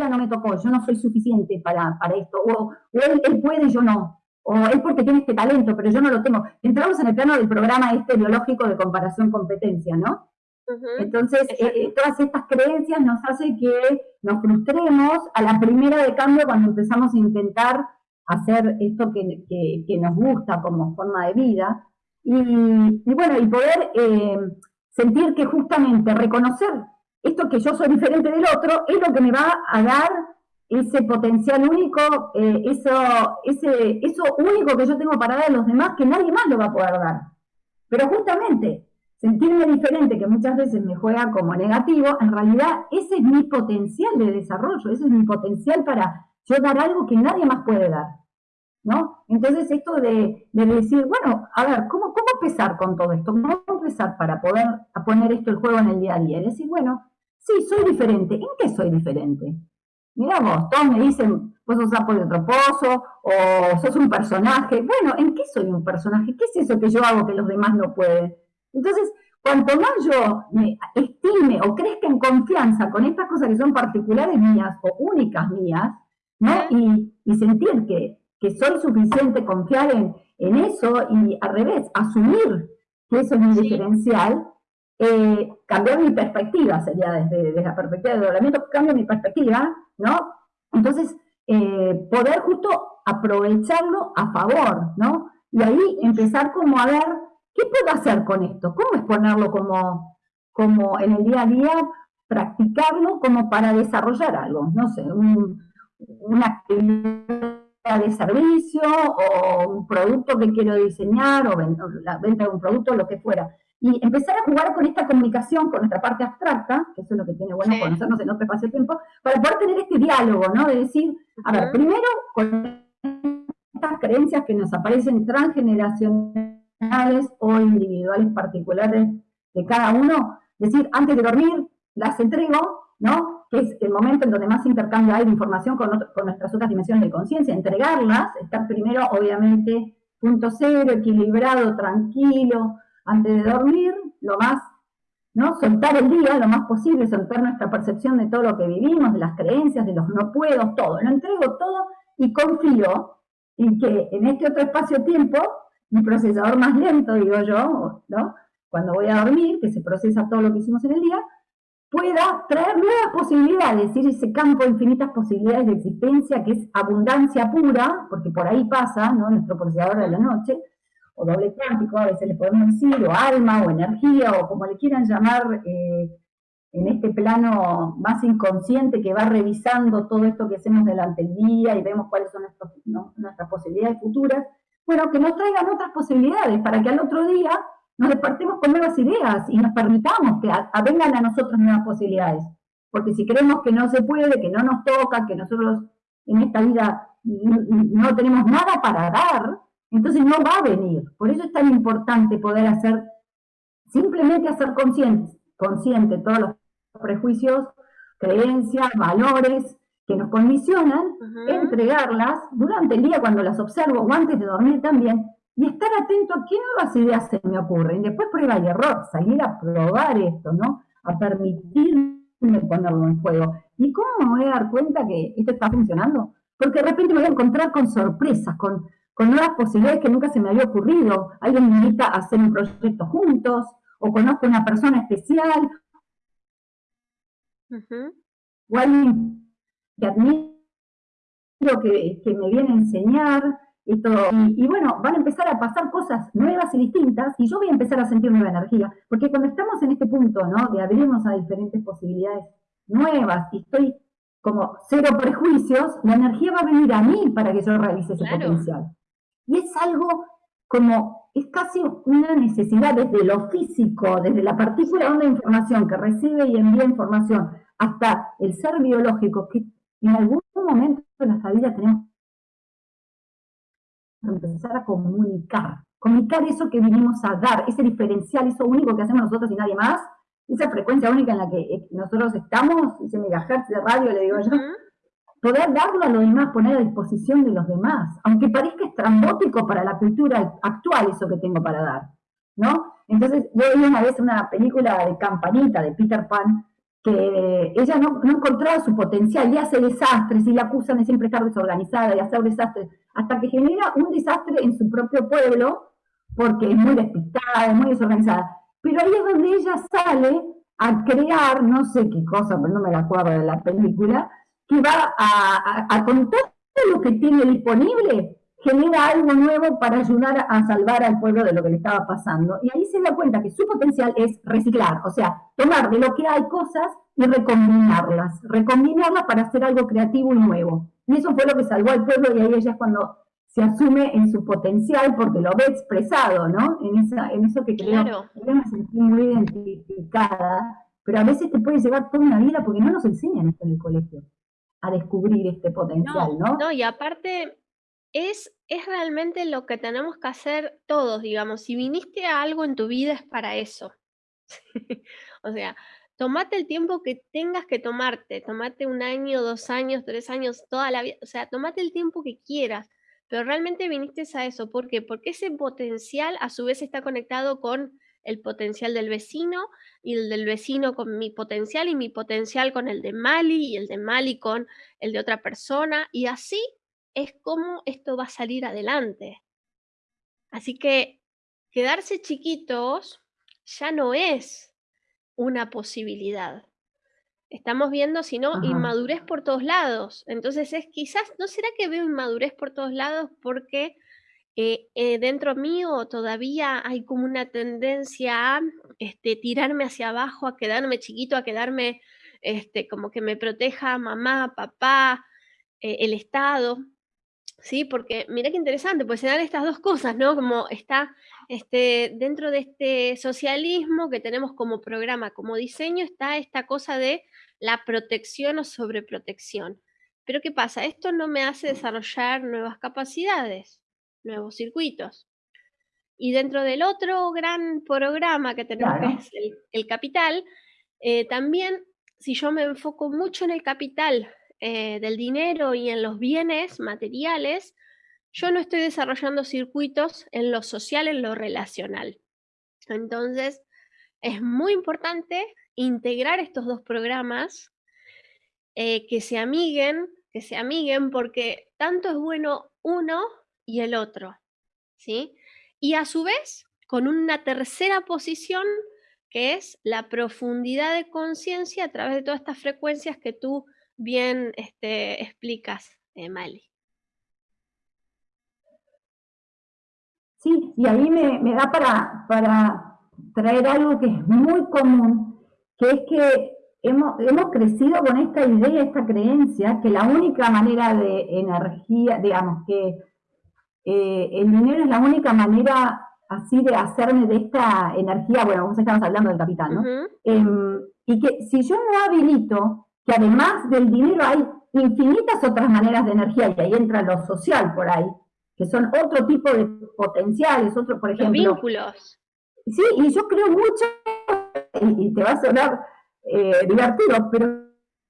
vida no me tocó, yo no soy suficiente para, para esto, o, él, él, puede y yo no, o él porque tiene este talento, pero yo no lo tengo. Entramos en el plano del programa este biológico de comparación-competencia, ¿no? Entonces, eh, eh, todas estas creencias nos hacen que nos frustremos a la primera de cambio cuando empezamos a intentar hacer esto que, que, nos gusta como forma de vida. Y, y bueno, y poder eh, sentir que justamente reconocer esto que yo soy diferente del otro es lo que me va a dar ese potencial único, eh, eso, eso único que yo tengo para dar a los demás que nadie más lo va a poder dar. Pero justamente, sentirme diferente, que muchas veces me juega como negativo, en realidad ese es mi potencial de desarrollo, ese es mi potencial para yo dar algo que nadie más puede dar. ¿No? Entonces esto de, decir, bueno, a ver, ¿cómo, ¿cómo empezar con todo esto? ¿Cómo empezar para poder poner esto el juego en el día a día? Es decir, bueno, sí, soy diferente. ¿En qué soy diferente? Mirá vos, todos me dicen, vos sos sapo de otro pozo, o sos un personaje. Bueno, ¿en qué soy un personaje? ¿Qué es eso que yo hago que los demás no pueden? Entonces, cuanto más yo me estime o crezca en confianza con estas cosas que son particulares mías o únicas mías, ¿no? Y, sentir que, soy suficiente, confiar en, eso y al revés, asumir que eso es mi diferencial, eh, cambiar mi perspectiva, sería desde, la perspectiva de doblamiento, cambio mi perspectiva, ¿no? Entonces, eh, poder justo aprovecharlo a favor, ¿no? Y ahí empezar como a ver ¿Qué puedo hacer con esto? ¿Cómo exponerlo como, como en el día a día, practicarlo como para desarrollar algo? No sé, una actividad de servicio o un producto que quiero diseñar o la venta de un producto, lo que fuera. Y empezar a jugar con esta comunicación, con nuestra parte abstracta, que eso es lo que tiene bueno conocernos en otro espacio de tiempo, para poder tener este diálogo, ¿no? De decir, a ver, primero con estas creencias que nos aparecen transgeneracionales, o individuales particulares de cada uno, decir, antes de dormir las entrego, ¿no? Que es el momento en donde más intercambio hay de información con, con nuestras otras dimensiones de conciencia, entregarlas, estar primero, obviamente, punto cero, equilibrado, tranquilo, antes de dormir, lo más, ¿no? Soltar el día lo más posible, soltar nuestra percepción de todo lo que vivimos, de las creencias, de los no puedo, todo. Lo entrego todo y confío en que en este otro espacio-tiempo mi procesador más lento, digo yo, ¿no? Cuando voy a dormir, que se procesa todo lo que hicimos en el día, pueda traer nuevas posibilidades, es ese campo de infinitas posibilidades de existencia que es abundancia pura, porque por ahí pasa, ¿no? Nuestro procesador de la noche, o doble cuántico, a veces le podemos decir, o alma, o energía, o como le quieran llamar, eh, en este plano más inconsciente que va revisando todo esto que hacemos delante del día y vemos cuáles son nuestras posibilidades futuras, bueno, que nos traigan otras posibilidades para que al otro día nos despertemos con nuevas ideas y nos permitamos que vengan a nosotros nuevas posibilidades. Porque si creemos que no se puede, que no nos toca, que nosotros en esta vida no tenemos nada para dar, entonces no va a venir. Por eso es tan importante poder hacer, simplemente hacer consciente, consciente todos los prejuicios, creencias, valores, que nos condicionan, entregarlas durante el día cuando las observo o antes de dormir también, y estar atento a qué nuevas ideas se me ocurren. Después prueba y error, salir a probar esto, ¿no? A permitirme ponerlo en juego. ¿Y cómo me voy a dar cuenta que esto está funcionando? Porque de repente me voy a encontrar con sorpresas, con, con nuevas posibilidades que nunca se me había ocurrido. Alguien me invita a hacer un proyecto juntos, o conozco a una persona especial, o alguien que admiro, que, que me viene a enseñar, esto, y, bueno, van a empezar a pasar cosas nuevas y distintas, y yo voy a empezar a sentir nueva energía, porque cuando estamos en este punto, ¿no? De abrirnos a diferentes posibilidades nuevas, y estoy como cero prejuicios, la energía va a venir a mí para que yo realice ese potencial. Y es algo como, es casi una necesidad desde lo físico, desde la partícula de información que recibe y envía información, hasta el ser biológico, que en algún momento de nuestra vida tenemos que empezar a comunicar. Comunicar eso que vinimos a dar, ese diferencial, eso único que hacemos nosotros y nadie más, esa frecuencia única en la que eh, nosotros estamos, ese megahertz de radio, le digo yo, poder darlo a los demás, poner a disposición de los demás, aunque parezca estrambótico para la cultura actual eso que tengo para dar, ¿no? Entonces, yo vi una vez una película de Campanita, de Peter Pan, que ella no, no, encontraba su potencial y hace desastres y la acusan de siempre estar desorganizada y hacer desastres, hasta que genera un desastre en su propio pueblo, porque es muy despistada, es muy desorganizada. Pero ahí es donde ella sale a crear, no sé qué cosa, pero no me la acuerdo de la película, que va a, a, a con todo lo que tiene disponible, genera algo nuevo para ayudar a salvar al pueblo de lo que le estaba pasando. Y ahí se da cuenta que su potencial es reciclar, o sea, tomar de lo que hay cosas y recombinarlas, recombinarlas para hacer algo creativo y nuevo. Y eso fue lo que salvó al pueblo y ahí ella es cuando se asume en su potencial porque lo ve expresado, ¿no? En, esa, en eso que creo, claro. yo me sentí muy identificada, pero a veces te puede llevar toda una vida porque no nos enseñan esto en el colegio, a descubrir este potencial, ¿no? No, no y aparte es, es realmente lo que tenemos que hacer todos, digamos. Si viniste a algo en tu vida es para eso. o sea, tomate el tiempo que tengas que tomarte, tomate un año, dos años, tres años, toda la vida, o sea, tomate el tiempo que quieras, pero realmente viniste a eso. ¿Por qué? Porque ese potencial a su vez está conectado con el potencial del vecino y el del vecino con mi potencial y mi potencial con el de Mali y el de Mali con el de otra persona y así es cómo esto va a salir adelante. Así que quedarse chiquitos ya no es una posibilidad. Estamos viendo, si no, inmadurez por todos lados. Entonces es quizás, ¿no será que veo inmadurez por todos lados porque eh, eh, dentro mío todavía hay como una tendencia a este, tirarme hacia abajo, a quedarme chiquito, a quedarme este, como que me proteja mamá, papá, eh, el Estado? ¿sí? Porque mira qué interesante, pues se dan estas dos cosas, ¿no? Como está este, dentro de este socialismo que tenemos como programa, como diseño, está esta cosa de la protección o sobreprotección. Pero ¿qué pasa? Esto no me hace desarrollar nuevas capacidades, nuevos circuitos. Y dentro del otro gran programa que tenemos, que es el, capital, eh, también si yo me enfoco mucho en el capital eh, del dinero y en los bienes materiales, yo no estoy desarrollando circuitos en lo social, en lo relacional. Entonces, es muy importante integrar estos dos programas, eh, que se amiguen, que se amiguen, porque tanto es bueno uno y el otro, ¿sí? Y a su vez, con una tercera posición, que es la profundidad de conciencia a través de todas estas frecuencias que tú bien este, explicas, eh, Mali. Sí, y ahí me, da para, para, traer algo que es muy común, que es que hemos, hemos crecido con esta idea, esta creencia, que la única manera de energía, digamos, que eh, el dinero es la única manera así de hacerme de esta energía, bueno, vos estamos hablando del capital, ¿no? Em, y que si yo no habilito que además del dinero hay infinitas otras maneras de energía, y ahí entra lo social por ahí, que son otro tipo de potenciales, otro, por ejemplo... Los vínculos. Sí, y yo creo mucho, y, te va a sonar eh, divertido, pero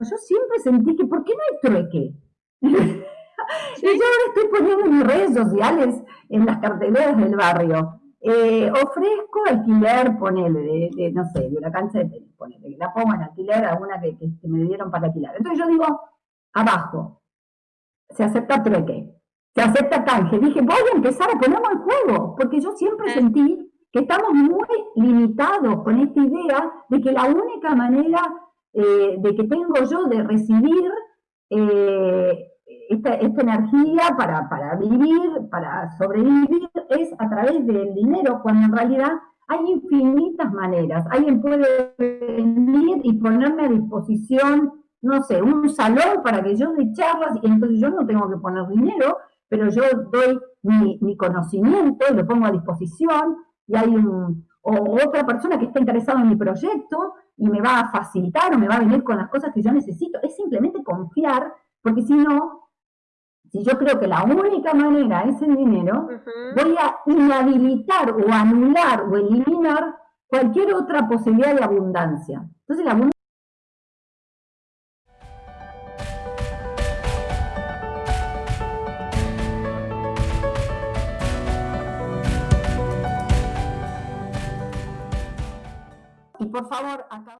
yo siempre sentí que, ¿por qué no hay trueque? y yo ahora estoy poniendo en mis redes sociales, en las carteleras del barrio, eh, ofrezco alquiler, ponele, de, no sé, de una cancha de tenis, ponele, la pongo en alquiler a una que, me dieron para alquilar. Entonces yo digo, abajo, se acepta trueque, se acepta canje. Dije, voy a empezar a ponerlo en juego, porque yo siempre sentí que estamos muy limitados con esta idea de que la única manera eh, de que tengo yo de recibir eh, esta, energía para, para, vivir, para sobrevivir, es a través del dinero, cuando en realidad hay infinitas maneras. Alguien puede venir y ponerme a disposición, no sé, un salón para que yo dé charlas, y entonces yo no tengo que poner dinero, pero yo doy mi, mi conocimiento lo pongo a disposición, y hay un, o otra persona que está interesada en mi proyecto y me va a facilitar o me va a venir con las cosas que yo necesito. Es simplemente confiar, porque si no, si yo creo que la única manera es el dinero, voy a inhabilitar o anular o eliminar cualquier otra posibilidad de abundancia. Entonces la abundancia Y por favor, acá...